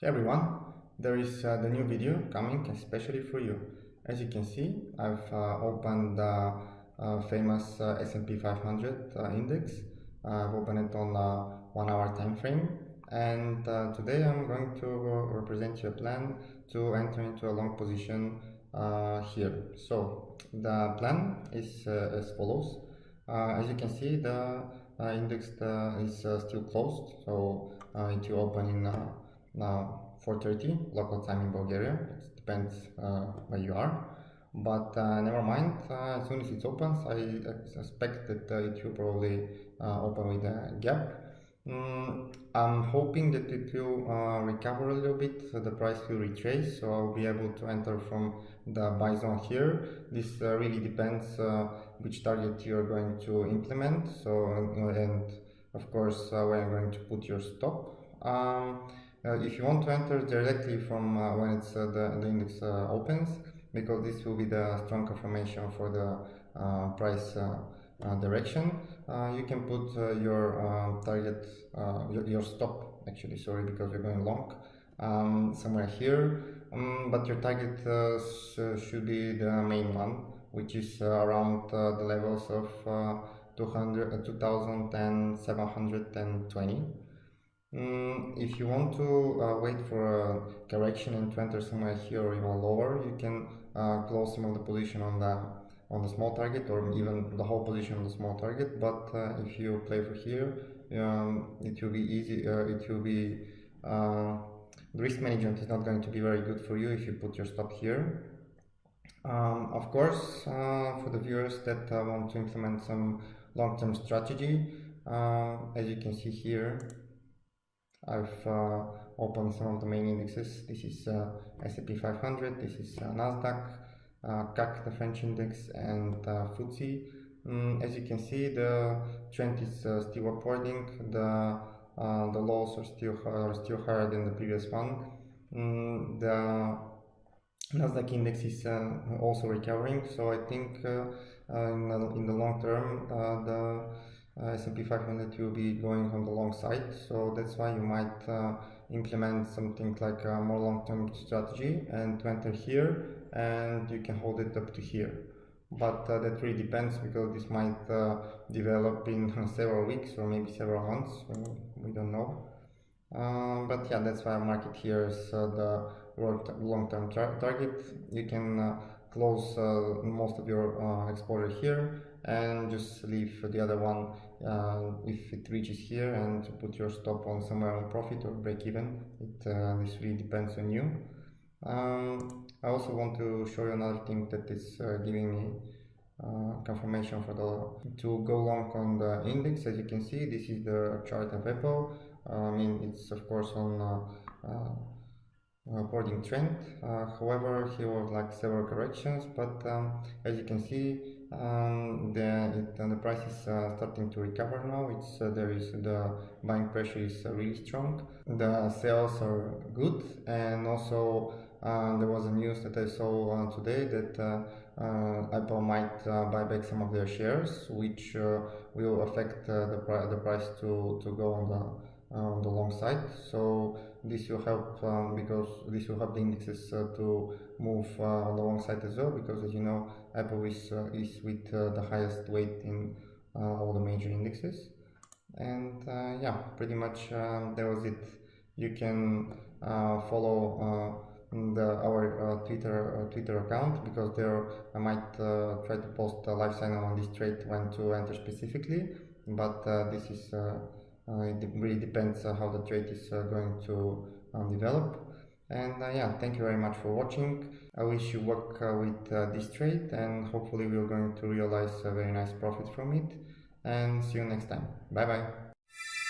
Hey everyone, there is uh, the new video coming especially for you. As you can see, I've uh, opened the uh, famous uh, S&P 500 uh, index. I've opened it on a one hour time frame and uh, today I'm going to represent you a plan to enter into a long position here. So the plan is as follows. as you can see, the index is still closed, so it will open in now 4.30 local time in Bulgaria, it depends uh, where you are. But uh, never mind, uh, as soon as it opens, I expect that it will probably open with a gap. Mm, I'm hoping that it will uh, recover a little bit, so the price will retrace, so I'll be able to enter from the buy zone here. This uh, really depends uh, which target you're going to implement, so and of course where you're going to put your stop. Um, uh, if you want to enter directly from uh, when it's uh, the, the index opens, because this will be the strong confirmation for the price direction, you can put your um, target, your, your stop actually, sorry, because we're going long, um, somewhere here, um, but your target uh, should be the main one, which is uh, around uh, the levels of 200, 2720. Mm, if you want to uh, wait for a correction and to enter somewhere here or even lower, you can uh, close some of the position on the on the small target or even the whole position on the small target. But uh, if you play for here, um, it will be easy. Uh, it will be uh, the risk management is not going to be very good for you if you put your stop here. Um, of course, uh, for the viewers that want to implement some long-term strategy, as you can see here, I've uh, opened some of the main indexes. This is uh, S&P 500, this is uh, Nasdaq, uh, CAC, the French index, and uh, FTSE. Mm, as you can see, the trend is uh, still upwarding. The the lows are still are still higher than the previous one. Mm, the Nasdaq index is also recovering, so I think in, the, in the long term the uh, S&P 500 will be going on the long side. So that's why you might uh, implement something like a more long-term strategy and to enter here and you can hold it up to here. But uh, that really depends because this might uh, develop in several weeks or maybe several months. We don't know. Uh, but yeah that's why I mark it here as uh, the long-term target. You can close most of your exposure here and just leave the other one uh, if it reaches here and put your stop on somewhere on profit or break even. It uh, this really depends on you. Um, I also want to show you another thing that is uh, giving me uh, confirmation for the to go long on the index. As you can see this is the chart of Apple. I mean it's of course on uh, uh, upwarding trend however here was like several corrections but um, as you can see um, the it, uh, the price is uh, starting to recover now. It's uh, there is the buying pressure is uh, really strong. The sales are good and also uh, there was a news that I saw uh, today that Apple might buy back some of their shares which will affect the, pri the price to, to go on the on the long side. So this will help um, because this will help the indexes uh, to move uh, on the long side as well because as you know Apple is, uh, is with uh, the highest weight in uh, all the major indexes. And uh, yeah pretty much um, that was it. You can follow the, our Twitter Twitter account because there I might try to post a live signal on this trade when to enter specifically. But this is it really depends uh, how the trade is uh, going to um, develop. And yeah, thank you very much for watching. I wish you luck with this trade and hopefully we're going to realize a very nice profit from it. And see you next time. Bye bye.